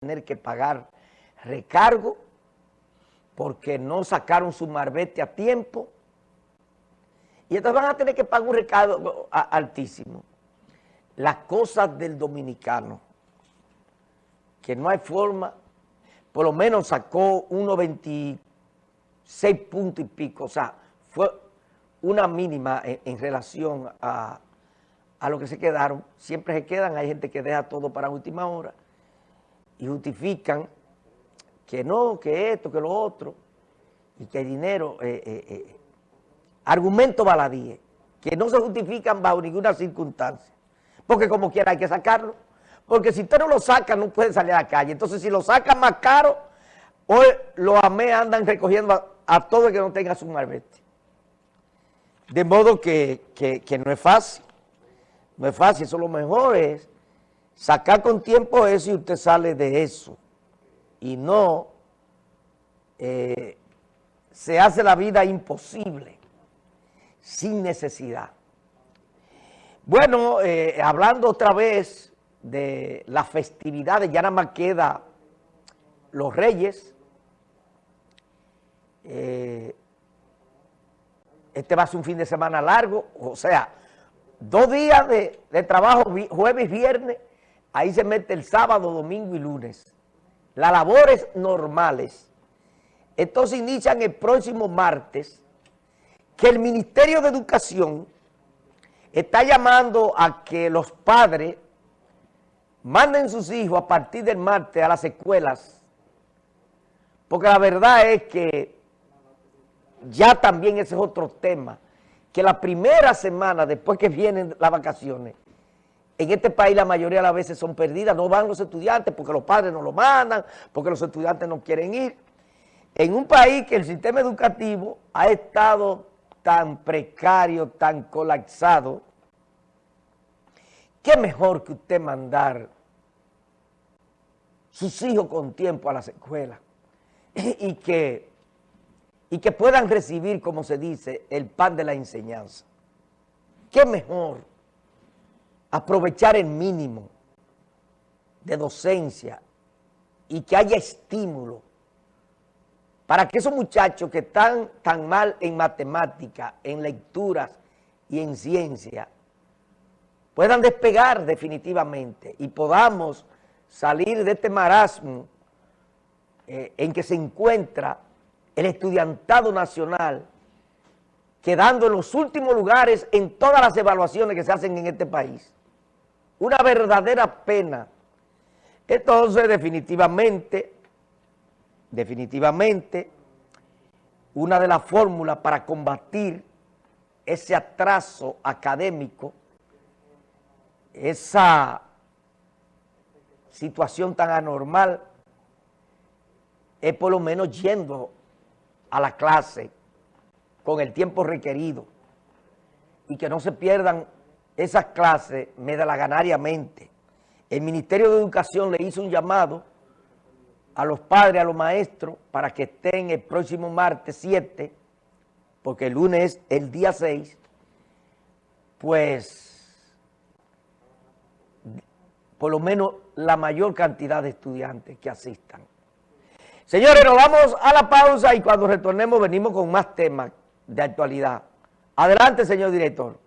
tener que pagar recargo porque no sacaron su marbete a tiempo y entonces van a tener que pagar un recargo altísimo. Las cosas del dominicano, que no hay forma, por lo menos sacó unos 26 puntos y pico, o sea, fue una mínima en, relación a, a lo que se quedaron. Siempre se quedan, hay gente que deja todo para última hora y justifican que no, que esto, que lo otro, y que hay dinero, eh, eh, eh, argumentos baladíes, que no se justifican bajo ninguna circunstancia, porque como quiera hay que sacarlo, porque si usted no lo saca no puede salir a la calle, entonces si lo sacan más caro, hoy los AME andan recogiendo a, todo el que no tenga su marbete. De modo que, que no es fácil, no es fácil, eso lo mejor es sacar con tiempo eso y usted sale de eso. Y no eh, se hace la vida imposible, sin necesidad. Bueno, eh, hablando otra vez de las festividades, ya nada más queda los reyes. Eh, este va a ser un fin de semana largo, o sea, dos días de, de trabajo, jueves viernes, Ahí se mete el sábado, domingo y lunes. Las labores normales. Entonces inician el próximo martes que el Ministerio de Educación está llamando a que los padres manden sus hijos a partir del martes a las escuelas, porque la verdad es que ya también ese es otro tema, que la primera semana después que vienen las vacaciones, en este país la mayoría de las veces son perdidas, no van los estudiantes porque los padres no lo mandan, porque los estudiantes no quieren ir. En un país que el sistema educativo ha estado tan precario, tan colapsado, ¿qué mejor que usted mandar sus hijos con tiempo a las escuelas y que, y que puedan recibir, como se dice, el pan de la enseñanza? ¿Qué mejor aprovechar el mínimo de docencia y que haya estímulo para que esos muchachos que están tan mal en matemática, en lecturas y en ciencia, puedan despegar definitivamente y podamos salir de este marasmo eh, en que se encuentra el estudiantado nacional quedando en los últimos lugares en todas las evaluaciones que se hacen en este país una verdadera pena. Entonces, definitivamente, definitivamente, una de las fórmulas para combatir ese atraso académico, esa situación tan anormal, es por lo menos yendo a la clase con el tiempo requerido y que no se pierdan esas clases medalaganariamente. El Ministerio de Educación le hizo un llamado a los padres, a los maestros, para que estén el próximo martes 7, porque el lunes es el día 6, pues por lo menos la mayor cantidad de estudiantes que asistan. Señores, nos vamos a la pausa y cuando retornemos venimos con más temas de actualidad. Adelante, señor director.